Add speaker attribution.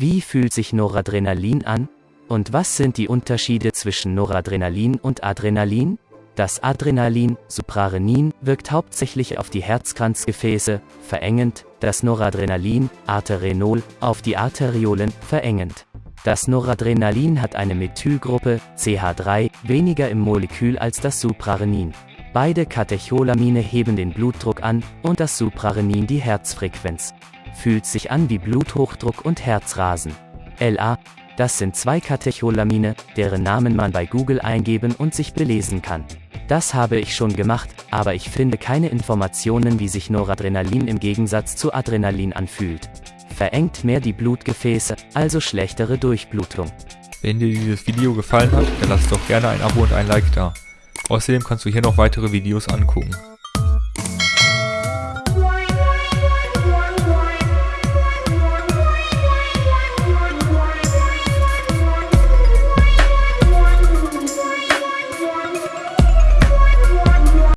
Speaker 1: Wie fühlt sich Noradrenalin an? Und was sind die Unterschiede zwischen Noradrenalin und Adrenalin? Das Adrenalin, Suprarenin, wirkt hauptsächlich auf die Herzkranzgefäße, verengend, das Noradrenalin, Arterenol, auf die Arteriolen, verengend. Das Noradrenalin hat eine Methylgruppe, CH3, weniger im Molekül als das Suprarenin. Beide Katecholamine heben den Blutdruck an und das Suprarenin die Herzfrequenz. Fühlt sich an wie Bluthochdruck und Herzrasen. LA, das sind zwei Katecholamine, deren Namen man bei Google eingeben und sich belesen kann. Das habe ich schon gemacht, aber ich finde keine Informationen, wie sich Noradrenalin im Gegensatz zu Adrenalin anfühlt. Verengt mehr die Blutgefäße, also schlechtere Durchblutung.
Speaker 2: Wenn dir dieses Video gefallen hat, dann lass doch gerne ein Abo und ein Like da. Außerdem kannst du hier noch weitere Videos angucken.